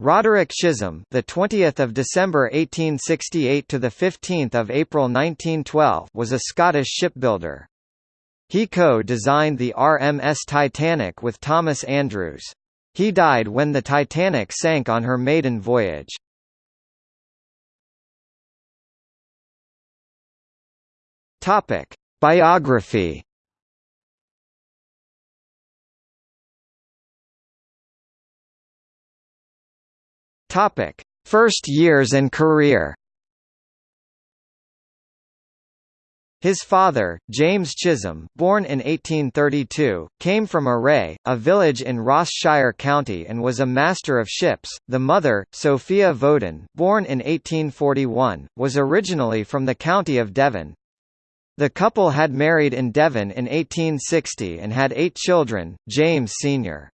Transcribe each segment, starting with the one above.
Roderick Chisholm, the 20th of December 1868 to the 15th of April 1912, was a Scottish shipbuilder. He co-designed the RMS Titanic with Thomas Andrews. He died when the Titanic sank on her maiden voyage. Topic: Biography Topic: First years and career. His father, James Chisholm, born in 1832, came from Array, a village in Ross Shire County and was a master of ships. The mother, Sophia Voden, born in 1841, was originally from the county of Devon. The couple had married in Devon in 1860 and had eight children, James Sr.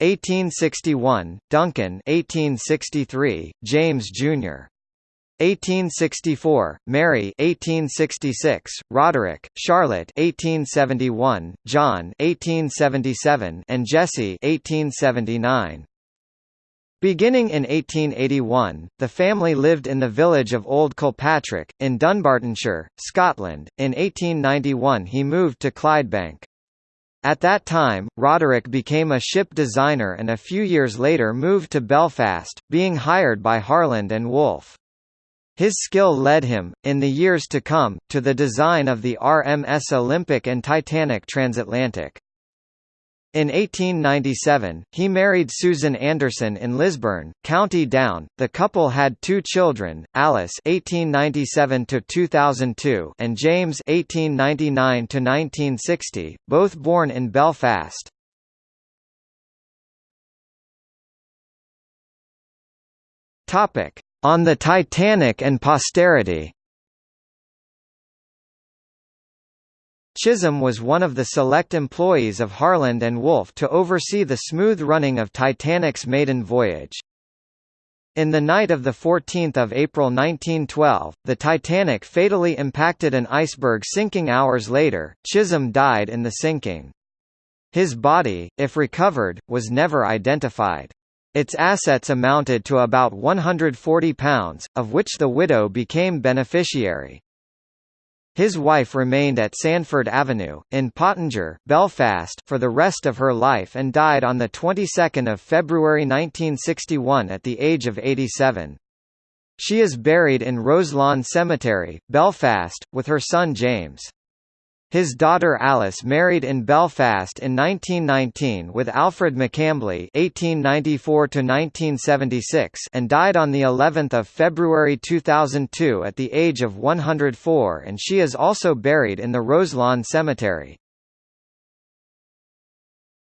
1861, Duncan 1863, James Jr. 1864, Mary 1866, Roderick, Charlotte 1871, John 1877, and Jesse 1879. Beginning in 1881, the family lived in the village of Old Kilpatrick, in Dunbartonshire, Scotland. In 1891 he moved to Clydebank. At that time, Roderick became a ship designer and a few years later moved to Belfast, being hired by Harland and Wolff. His skill led him, in the years to come, to the design of the RMS Olympic and Titanic transatlantic. In 1897, he married Susan Anderson in Lisburn, County Down. The couple had two children, Alice (1897–2002) and James (1899–1960), both born in Belfast. Topic: On the Titanic and posterity. Chisholm was one of the select employees of Harland and Wolff to oversee the smooth running of Titanic's maiden voyage. In the night of 14 April 1912, the Titanic fatally impacted an iceberg sinking hours later, Chisholm died in the sinking. His body, if recovered, was never identified. Its assets amounted to about £140, of which the widow became beneficiary. His wife remained at Sandford Avenue, in Pottinger, Belfast, for the rest of her life and died on the 22nd of February 1961 at the age of 87. She is buried in Roselawn Cemetery, Belfast, with her son James. His daughter Alice married in Belfast in 1919 with Alfred McCambly (1894–1976) and died on the 11th of February 2002 at the age of 104, and she is also buried in the Roselawn Cemetery.